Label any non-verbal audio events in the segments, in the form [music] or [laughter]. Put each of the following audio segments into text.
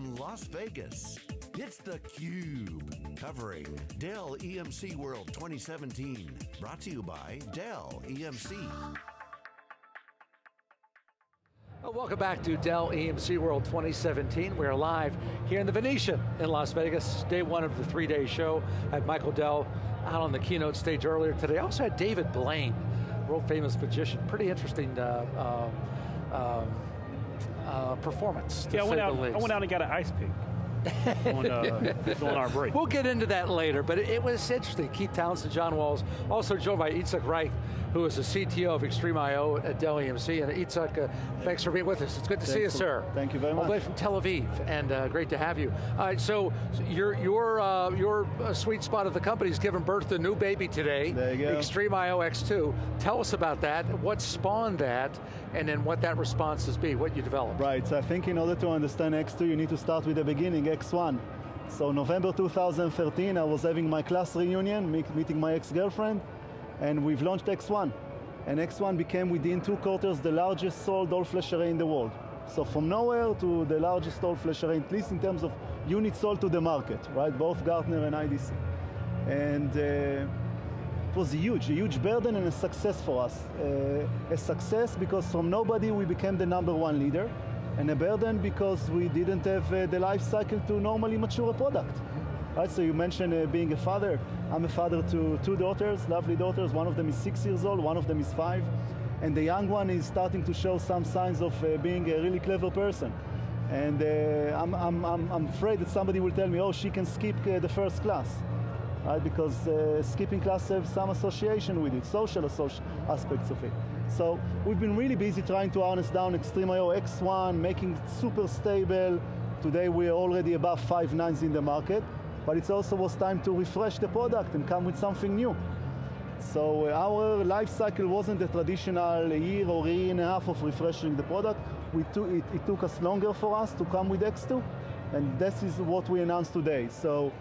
from Las Vegas, it's theCUBE, covering Dell EMC World 2017. Brought to you by Dell EMC. Welcome back to Dell EMC World 2017. We're live here in the Venetian in Las Vegas, day one of the three-day show. I had Michael Dell out on the keynote stage earlier today. I also had David Blaine, world famous magician. Pretty interesting uh, uh, uh, uh performance, yeah, I went, out, I went out and got an ice pick [laughs] on, uh, on, our break. We'll get into that later, but it, it, was interesting. Keith Townsend, John Walls, also joined by Itzik Reich, who is the CTO of XtremIO at Dell EMC. And Itzik, uh, thanks for being with us. It's good to thanks see you, sir. Thank you very much. All the way from Tel Aviv, and uh, great to have you. All right, so your your uh, your uh, sweet spot of the company is giving birth to a new baby today. There you go. XtremIO X2. Tell us about that. What spawned that, and then what that response has been. What you developed. Right. So I think in order to understand X2, you need to start with the beginning. X1. So November 2013, I was having my class reunion, meeting my ex-girlfriend, and we've launched X1. And X1 became within two quarters the largest sold all-flash array in the world. So from nowhere to the largest all-flash array, at least in terms of units sold to the market, right? Both Gartner and IDC. And uh, it was a huge, a huge burden and a success for us. Uh, a success because from nobody we became the number one leader and a burden because we didn't have uh, the life cycle to normally mature a product. Right, so you mentioned uh, being a father. I'm a father to two daughters, lovely daughters. One of them is six years old, one of them is five. And the young one is starting to show some signs of uh, being a really clever person. And uh, I'm, I'm, I'm, afraid that somebody will tell me, oh, she can skip uh, the first class. Right, because uh, skipping class has some association with it, social aspects of it. So we've been really busy trying to harness down XtremIO X1, making it super stable. Today we're already above five nines in the market, but it also was time to refresh the product and come with something new. So uh, our life cycle wasn't a traditional year or year and a half of refreshing the product. It, it took us longer for us to come with X2, and this is what we announced today. So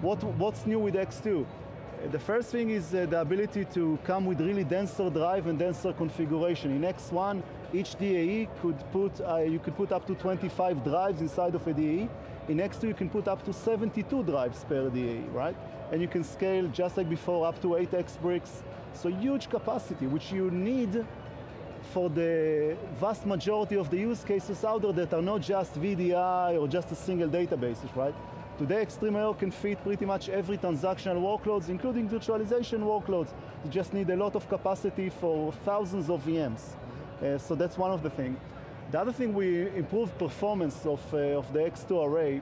what, what's new with X2? The first thing is uh, the ability to come with really denser drive and denser configuration. In X1, each DAE could put, uh, you could put up to 25 drives inside of a DAE. In X2, you can put up to 72 drives per DAE, right? And you can scale, just like before, up to 8 X-Bricks. So huge capacity, which you need for the vast majority of the use cases out there that are not just VDI or just a single databases, right? Today, XtremIO can fit pretty much every transactional workloads, including virtualization workloads. You just need a lot of capacity for thousands of VMs. Uh, so that's one of the things. The other thing, we improved performance of, uh, of the X2 array,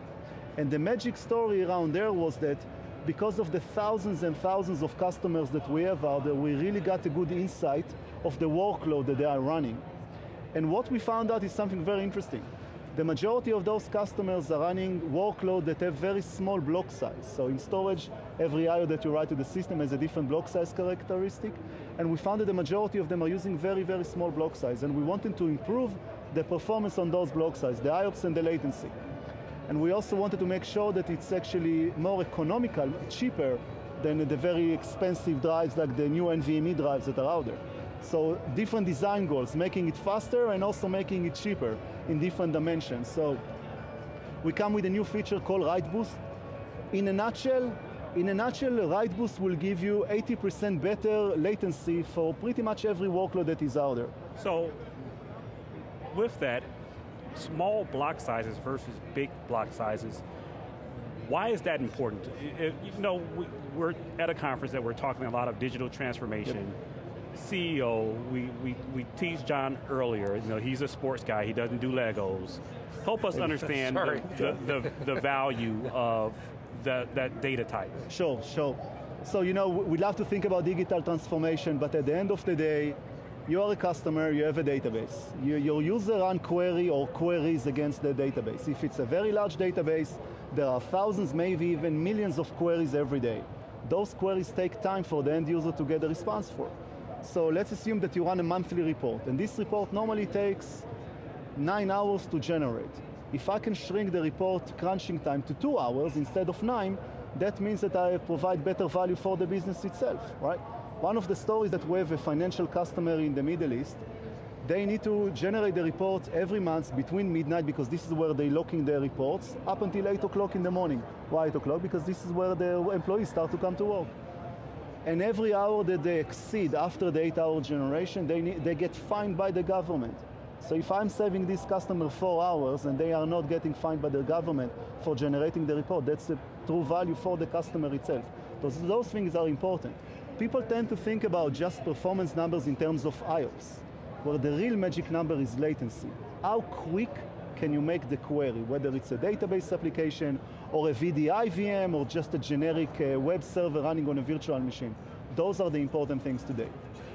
and the magic story around there was that because of the thousands and thousands of customers that we have out there, we really got a good insight of the workload that they are running. And what we found out is something very interesting. The majority of those customers are running workload that have very small block size. So in storage, every IO that you write to the system has a different block size characteristic. And we found that the majority of them are using very, very small block size. And we wanted to improve the performance on those block size, the IOPS and the latency. And we also wanted to make sure that it's actually more economical, cheaper than the very expensive drives like the new NVMe drives that are out there. So different design goals, making it faster and also making it cheaper in different dimensions. So we come with a new feature called Write Boost. In a nutshell, in a nutshell, Write Boost will give you 80% better latency for pretty much every workload that is out there. So, with that, small block sizes versus big block sizes, why is that important? you know, we're at a conference that we're talking a lot of digital transformation. Yep CEO, we, we, we teased John earlier, you know, he's a sports guy, he doesn't do Legos. Help us [laughs] understand the, the, the, the, value of the, that data type. Sure, sure. So, you know, we love to think about digital transformation, but at the end of the day, you are a customer, you have a database. You, your user run query or queries against the database. If it's a very large database, there are thousands, maybe even millions of queries every day. Those queries take time for the end user to get a response for. So let's assume that you run a monthly report, and this report normally takes nine hours to generate. If I can shrink the report crunching time to two hours instead of nine, that means that I provide better value for the business itself, right? One of the stories that we have a financial customer in the Middle East they need to generate the report every month between midnight because this is where they're locking their reports up until 8 o'clock in the morning. Why 8 o'clock? Because this is where the employees start to come to work. And every hour that they exceed after the 8 hour generation, they, need, they get fined by the government. So if I'm saving this customer four hours and they are not getting fined by the government for generating the report, that's the true value for the customer itself. Those, those things are important. People tend to think about just performance numbers in terms of IOPS where the real magic number is latency. How quick can you make the query, whether it's a database application or a VDI VM or just a generic uh, web server running on a virtual machine. Those are the important things today.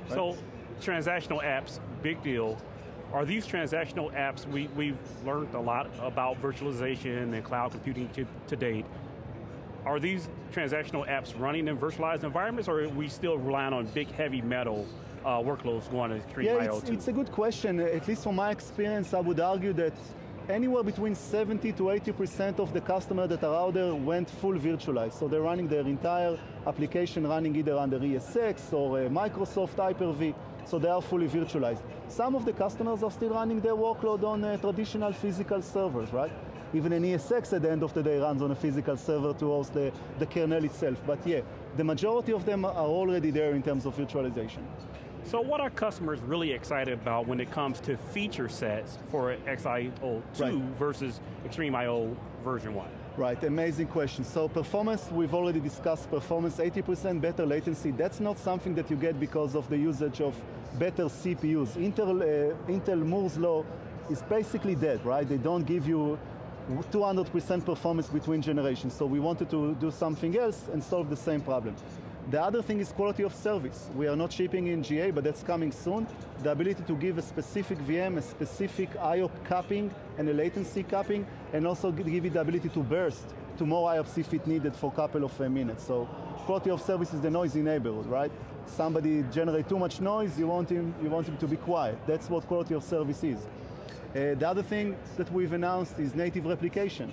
Right? So transactional apps, big deal. Are these transactional apps, we, we've learned a lot about virtualization and cloud computing to, to date. Are these transactional apps running in virtualized environments or are we still relying on big heavy metal uh, workloads going to Extreme yeah, it's, it's, a good question. At least from my experience, I would argue that anywhere between 70 to 80% of the customers that are out there went full virtualized. So they're running their entire application running either under ESX or uh, Microsoft Hyper-V, so they are fully virtualized. Some of the customers are still running their workload on uh, traditional physical servers, right? Even an ESX at the end of the day runs on a physical server to host the, the kernel itself. But yeah, the majority of them are already there in terms of virtualization. So what are customers really excited about when it comes to feature sets for XIO 2 right. versus XtremIO version 1? Right, amazing question. So performance, we've already discussed performance, 80% better latency. That's not something that you get because of the usage of better CPUs. Intel, uh, Intel Moore's law is basically dead, right? They don't give you 200% performance between generations. So we wanted to do something else and solve the same problem. The other thing is quality of service. We are not shipping in GA, but that's coming soon. The ability to give a specific VM, a specific IOP capping, and a latency capping, and also give it the ability to burst to more IOPS if it needed for a couple of uh, minutes. So quality of service is the noisy neighbor, right? Somebody generate too much noise, you want him, you want him to be quiet. That's what quality of service is. Uh, the other thing that we've announced is native replication.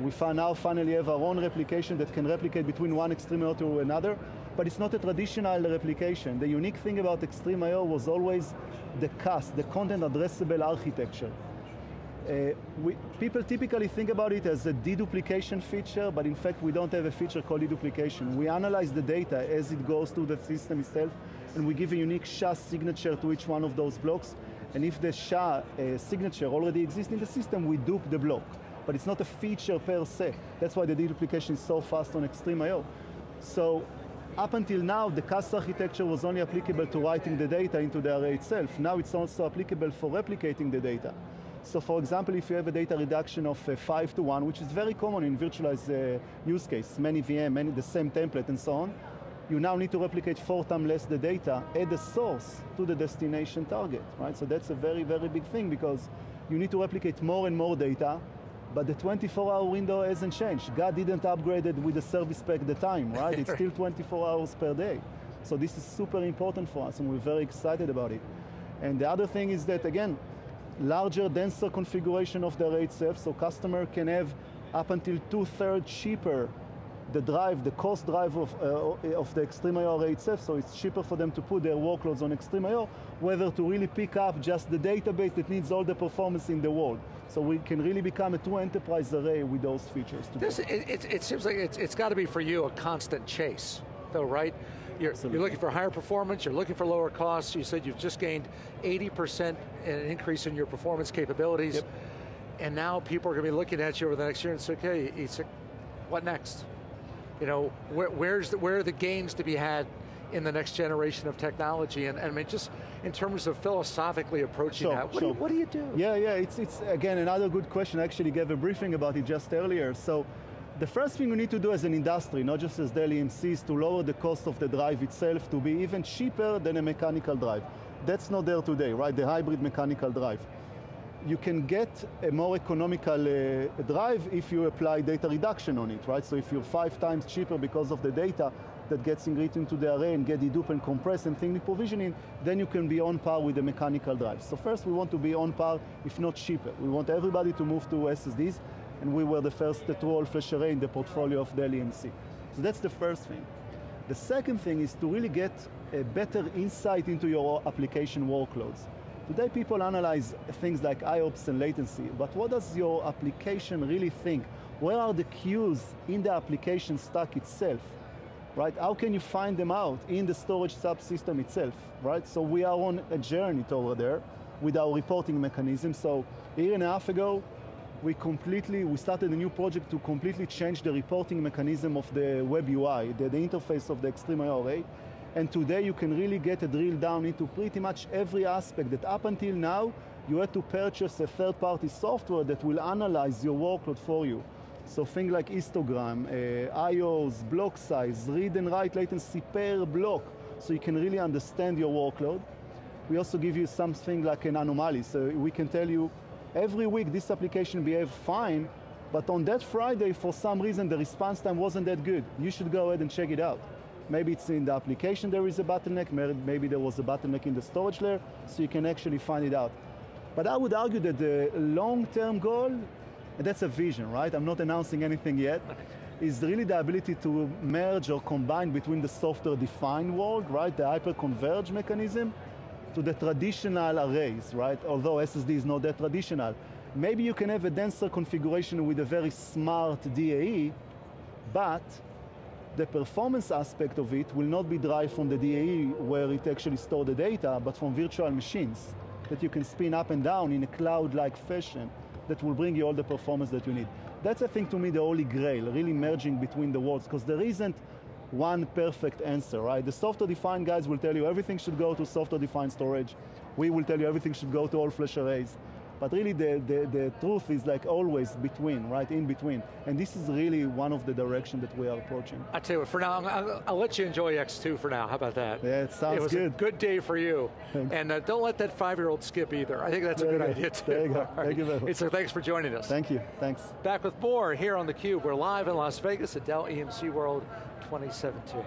We now finally have our own replication that can replicate between one extreme to another, but it's not a traditional replication. The unique thing about XtremIO was always the CAS, the content addressable architecture. Uh, we, people typically think about it as a deduplication feature, but in fact we don't have a feature called deduplication. We analyze the data as it goes through the system itself, and we give a unique SHA signature to each one of those blocks, and if the SHA uh, signature already exists in the system, we dupe the block. But it's not a feature per se. That's why the deduplication is so fast on XtremIO. So up until now, the CAS architecture was only applicable to writing the data into the array itself. Now it's also applicable for replicating the data. So for example, if you have a data reduction of uh, 5 to 1, which is very common in virtualized uh, use case, many VM, many the same template and so on, you now need to replicate four times less the data at the source to the destination target, right? So that's a very, very big thing because you need to replicate more and more data, but the 24-hour window hasn't changed. God didn't upgrade it with the service pack the time, [laughs] right? it's still 24 hours per day. So this is super important for us, and we're very excited about it. And the other thing is that, again, larger, denser configuration of the array itself, so customer can have up until two-thirds cheaper the drive, the cost drive of, uh, of the array itself, so it's cheaper for them to put their workloads on XtremIO, whether to really pick up just the database that needs all the performance in the world. So we can really become a true enterprise array with those features. This, it, it, it, seems like it's, it's got to be for you a constant chase, though, right? You're, you're, looking for higher performance, you're looking for lower costs, you said you've just gained 80% an increase in your performance capabilities, yep. and now people are going to be looking at you over the next year and say, okay, what next? you know, where, where's the, where are the gains to be had in the next generation of technology? And, and I mean, just in terms of philosophically approaching sure, that, what, sure. do you, what do you do? Yeah, yeah, it's, it's again another good question. I actually gave a briefing about it just earlier. So the first thing we need to do as an industry, not just as Dell EMC, is to lower the cost of the drive itself to be even cheaper than a mechanical drive. That's not there today, right? The hybrid mechanical drive you can get a more economical uh, drive if you apply data reduction on it, right? So if you're five times cheaper because of the data that gets written into the array and get dedupe and compress and thin provisioning, then you can be on par with the mechanical drive. So first we want to be on par, if not cheaper. We want everybody to move to SSDs, and we were the first true all-flash array in the portfolio of Dell EMC. So that's the first thing. The second thing is to really get a better insight into your application workloads. Today people analyze things like IOPS and latency, but what does your application really think? Where are the queues in the application stack itself? Right? How can you find them out in the storage subsystem itself? Right? So we are on a journey toward there with our reporting mechanism. So a year and a half ago, we completely, we started a new project to completely change the reporting mechanism of the web UI, the, the interface of the XtremIO array. And today you can really get a drill down into pretty much every aspect that up until now, you had to purchase a third-party software that will analyze your workload for you. So things like histogram, uh, IOs, block size, read and write latency per block, so you can really understand your workload. We also give you something like an anomaly, so we can tell you every week this application behaved fine, but on that Friday, for some reason, the response time wasn't that good. You should go ahead and check it out. Maybe it's in the application there is a bottleneck, maybe there was a bottleneck in the storage layer, so you can actually find it out. But I would argue that the long-term goal, and that's a vision, right? I'm not announcing anything yet, is really the ability to merge or combine between the software-defined world, right, the hyper-converge mechanism, to the traditional arrays, right? Although SSD is not that traditional. Maybe you can have a denser configuration with a very smart DAE, but the performance aspect of it will not be derived from the DAE where it actually stores the data, but from virtual machines that you can spin up and down in a cloud-like fashion that will bring you all the performance that you need. That's, I think, to me, the holy grail, really merging between the worlds, because there isn't one perfect answer, right? The software-defined guys will tell you everything should go to software-defined storage. We will tell you everything should go to all flash arrays. But really the, the, the, truth is like always between, right, in between. And this is really one of the direction that we are approaching. I tell you what, for now, I'll, I'll, let you enjoy X2 for now. How about that? Yeah, it sounds good. It was good. a good day for you. Thanks. And uh, don't let that five-year-old skip either. I think that's there a good go. idea too. There you go. Right. Thank you very much. So thanks for joining us. Thank you, thanks. Back with more here on theCUBE. We're live in Las Vegas at Dell EMC World 2017.